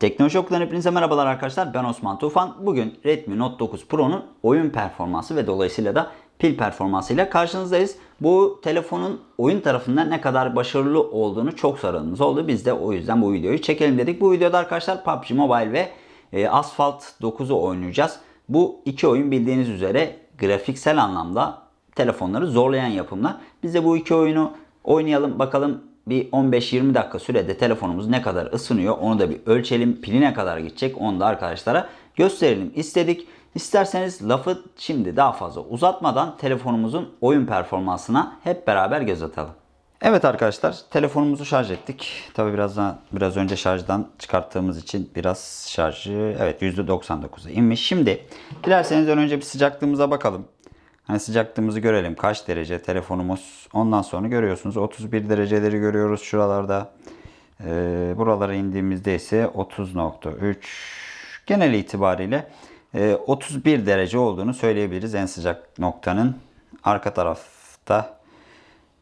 Teknoloji Okulu'dan hepinize merhabalar arkadaşlar. Ben Osman Tufan. Bugün Redmi Note 9 Pro'nun oyun performansı ve dolayısıyla da pil performansıyla karşınızdayız. Bu telefonun oyun tarafından ne kadar başarılı olduğunu çok soranınız oldu. Biz de o yüzden bu videoyu çekelim dedik. Bu videoda arkadaşlar PUBG Mobile ve e, Asphalt 9'u oynayacağız. Bu iki oyun bildiğiniz üzere grafiksel anlamda telefonları zorlayan yapımlar. Biz de bu iki oyunu oynayalım bakalım bir 15-20 dakika sürede telefonumuz ne kadar ısınıyor onu da bir ölçelim. Pili ne kadar gidecek onu da arkadaşlara gösterelim istedik. İsterseniz lafı şimdi daha fazla uzatmadan telefonumuzun oyun performansına hep beraber göz atalım. Evet arkadaşlar telefonumuzu şarj ettik. Tabi biraz biraz önce şarjdan çıkarttığımız için biraz şarjı evet %99'a inmiş. Şimdi dilerseniz önce bir sıcaklığımıza bakalım. Hani sıcaklığımızı görelim. Kaç derece telefonumuz. Ondan sonra görüyorsunuz 31 dereceleri görüyoruz şuralarda. Ee, buralara indiğimizde ise 30.3 genel itibariyle e, 31 derece olduğunu söyleyebiliriz en sıcak noktanın. Arka tarafta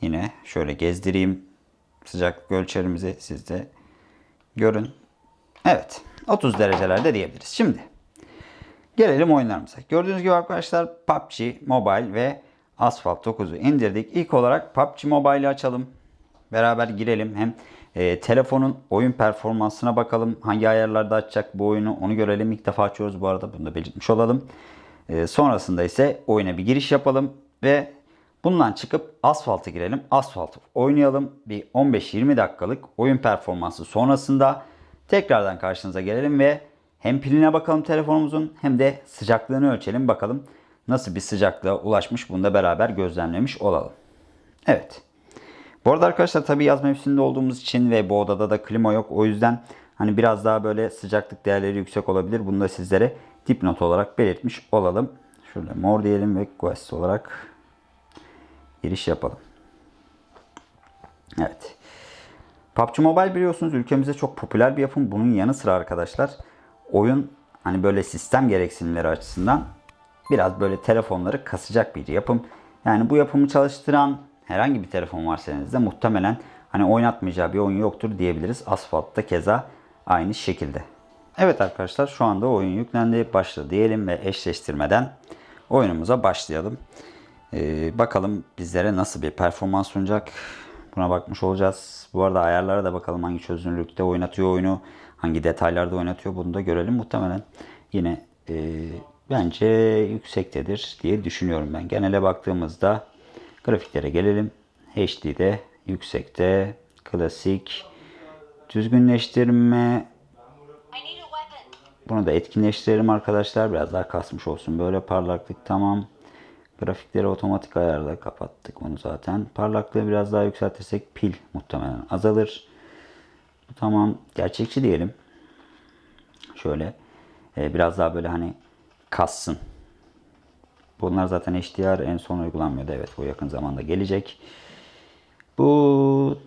yine şöyle gezdireyim sıcaklık ölçerimizi siz de görün. Evet 30 derecelerde diyebiliriz. Şimdi Gelelim oyunlarımıza. Gördüğünüz gibi arkadaşlar PUBG Mobile ve Asphalt 9'u indirdik. İlk olarak PUBG Mobile'i açalım. Beraber girelim. Hem e, telefonun oyun performansına bakalım. Hangi ayarlarda açacak bu oyunu onu görelim. İlk defa açıyoruz bu arada. Bunu da belirtmiş olalım. E, sonrasında ise oyuna bir giriş yapalım. Ve bundan çıkıp Asphalt'a girelim. Asphalt oynayalım. Bir 15-20 dakikalık oyun performansı sonrasında tekrardan karşınıza gelelim ve hem piline bakalım telefonumuzun hem de sıcaklığını ölçelim bakalım nasıl bir sıcaklığa ulaşmış bunu da beraber gözlemlemiş olalım. Evet. Bu arada arkadaşlar tabi yaz mevsiminde olduğumuz için ve bu odada da klima yok. O yüzden hani biraz daha böyle sıcaklık değerleri yüksek olabilir. Bunu da sizlere dipnot olarak belirtmiş olalım. Şöyle mor diyelim ve quest olarak giriş yapalım. Evet. PUBG Mobile biliyorsunuz ülkemizde çok popüler bir yapım. Bunun yanı sıra arkadaşlar oyun hani böyle sistem gereksinimleri açısından biraz böyle telefonları kasacak bir yapım. Yani bu yapımı çalıştıran herhangi bir telefon varsa elinizde muhtemelen hani oynatmayacağı bir oyun yoktur diyebiliriz. Asfalt'ta keza aynı şekilde. Evet arkadaşlar şu anda oyun yüklendi. Başla diyelim ve eşleştirmeden oyunumuza başlayalım. Ee, bakalım bizlere nasıl bir performans sunacak. Buna bakmış olacağız. Bu arada ayarlara da bakalım hangi çözünürlükte oynatıyor oyunu hangi detaylarda oynatıyor bunu da görelim. Muhtemelen yine e, bence yüksektedir diye düşünüyorum ben. Genele baktığımızda grafiklere gelelim. HD'de yüksekte klasik düzgünleştirme bunu da etkinleştirelim arkadaşlar. Biraz daha kasmış olsun. Böyle parlaklık tamam. Grafikleri otomatik ayarda kapattık onu zaten. Parlaklığı biraz daha yükseltirsek pil muhtemelen azalır. Tamam gerçekçi diyelim. Şöyle e, biraz daha böyle hani kassın. Bunlar zaten HDR en son uygulanmıyordu. Evet bu yakın zamanda gelecek. Bu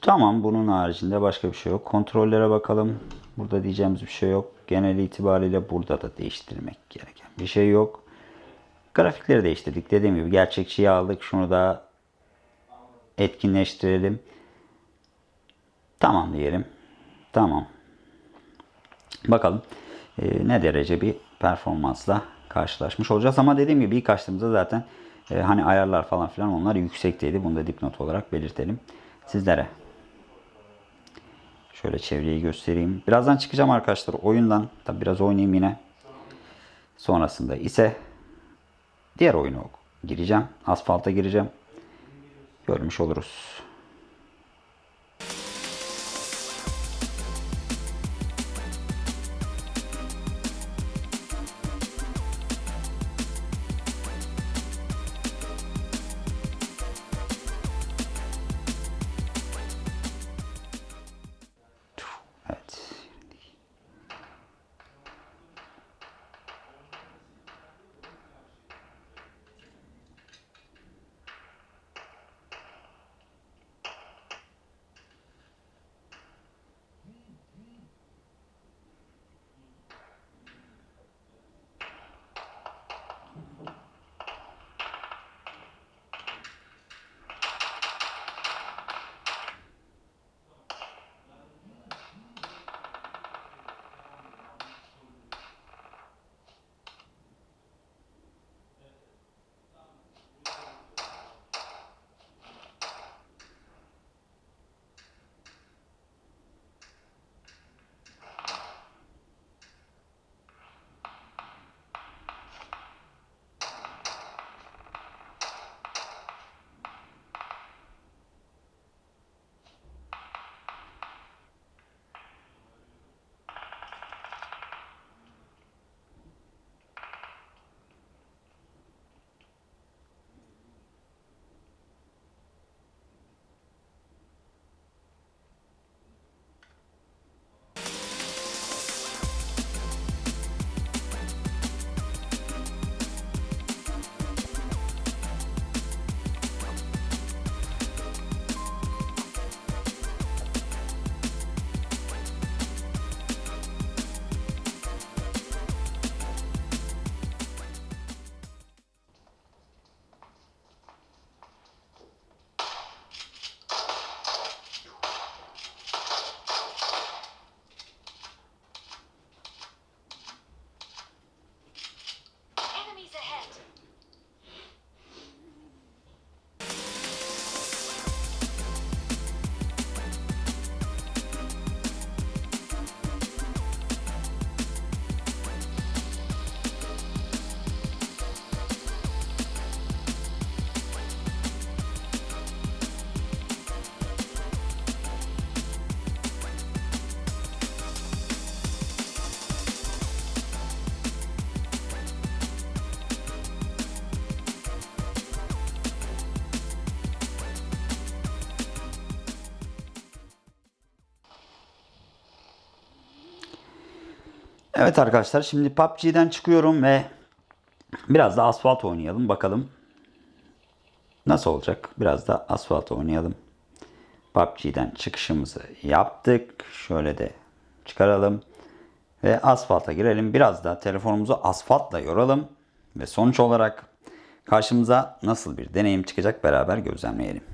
tamam bunun haricinde başka bir şey yok. Kontrollere bakalım. Burada diyeceğimiz bir şey yok. Genel itibariyle burada da değiştirmek gereken bir şey yok. Grafikleri değiştirdik. Dediğim gibi gerçekçiyi aldık. Şunu da etkinleştirelim. Tamam diyelim. Tamam. Bakalım e, ne derece bir performansla karşılaşmış olacağız. Ama dediğim gibi ilk açtığımızda zaten e, hani ayarlar falan filan onlar yüksekteydi. Bunu da dipnot olarak belirtelim sizlere. Şöyle çevreyi göstereyim. Birazdan çıkacağım arkadaşlar oyundan. Tabi biraz oynayayım yine. Sonrasında ise diğer oyunu gireceğim. Asfalta gireceğim. Görmüş oluruz. Evet arkadaşlar şimdi PUBG'den çıkıyorum ve biraz da asfalt oynayalım bakalım. Nasıl olacak? Biraz da asfalt oynayalım. PUBG'den çıkışımızı yaptık. Şöyle de çıkaralım. Ve asfalta girelim. Biraz da telefonumuzu asfaltla yoralım. Ve sonuç olarak karşımıza nasıl bir deneyim çıkacak beraber gözlemleyelim.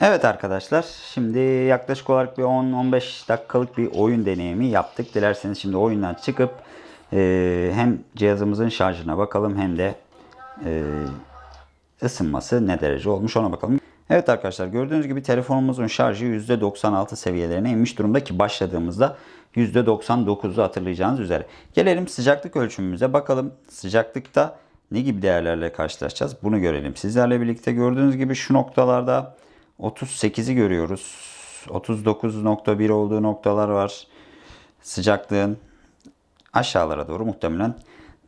Evet arkadaşlar şimdi yaklaşık olarak bir 10-15 dakikalık bir oyun deneyimi yaptık. Dilerseniz şimdi oyundan çıkıp e, hem cihazımızın şarjına bakalım hem de e, ısınması ne derece olmuş ona bakalım. Evet arkadaşlar gördüğünüz gibi telefonumuzun şarjı %96 seviyelerine inmiş durumda ki başladığımızda %99'u hatırlayacağınız üzere. Gelelim sıcaklık ölçümümüze bakalım sıcaklıkta ne gibi değerlerle karşılaşacağız bunu görelim. Sizlerle birlikte gördüğünüz gibi şu noktalarda 38'i görüyoruz. 39.1 olduğu noktalar var. Sıcaklığın aşağılara doğru muhtemelen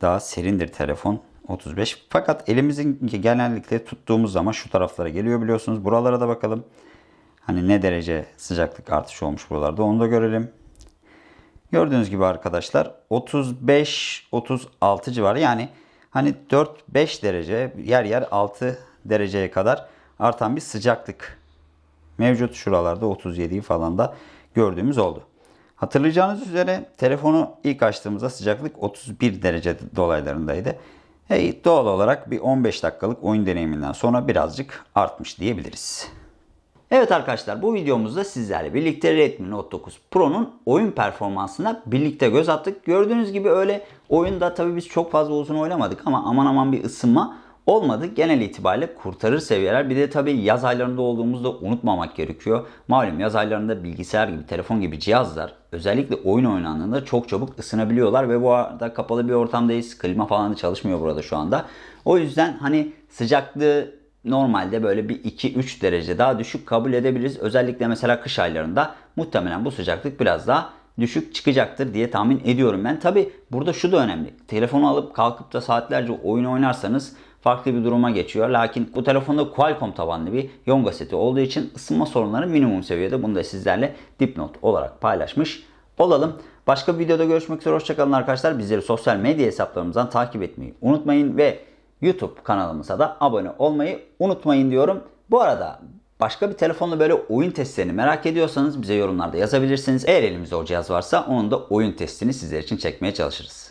daha serindir telefon. 35. Fakat elimizin genellikle tuttuğumuz zaman şu taraflara geliyor biliyorsunuz. Buralara da bakalım. Hani ne derece sıcaklık artışı olmuş buralarda onu da görelim. Gördüğünüz gibi arkadaşlar 35-36 civarı yani hani 4-5 derece yer yer 6 dereceye kadar artan bir sıcaklık mevcut. Şuralarda 37'yi falan da gördüğümüz oldu. Hatırlayacağınız üzere telefonu ilk açtığımızda sıcaklık 31 derece dolaylarındaydı. Hey, doğal olarak bir 15 dakikalık oyun deneyiminden sonra birazcık artmış diyebiliriz. Evet arkadaşlar bu videomuzda sizlerle birlikte Redmi Note 9 Pro'nun oyun performansına birlikte göz attık. Gördüğünüz gibi öyle oyunda tabii biz çok fazla uzun oynamadık ama aman aman bir ısınma olmadı. Genel itibariyle kurtarır seviyeler. Bir de tabii yaz aylarında olduğumuzda unutmamak gerekiyor. Malum yaz aylarında bilgisayar gibi, telefon gibi cihazlar özellikle oyun oynandığında çok çabuk ısınabiliyorlar ve bu arada kapalı bir ortamdayız. Klima falan da çalışmıyor burada şu anda. O yüzden hani sıcaklığı normalde böyle bir 2-3 derece daha düşük kabul edebiliriz. Özellikle mesela kış aylarında muhtemelen bu sıcaklık biraz daha düşük çıkacaktır diye tahmin ediyorum ben. Tabi burada şu da önemli. Telefonu alıp kalkıp da saatlerce oyun oynarsanız farklı bir duruma geçiyor. Lakin bu telefonda Qualcomm tabanlı bir Yonga seti olduğu için ısınma sorunları minimum seviyede. Bunu da sizlerle dipnot olarak paylaşmış olalım. Başka bir videoda görüşmek üzere. Hoşçakalın arkadaşlar. Bizleri sosyal medya hesaplarımızdan takip etmeyi unutmayın ve YouTube kanalımıza da abone olmayı unutmayın diyorum. Bu arada başka bir telefonla böyle oyun testlerini merak ediyorsanız bize yorumlarda yazabilirsiniz. Eğer elimizde o cihaz varsa onun da oyun testini sizler için çekmeye çalışırız.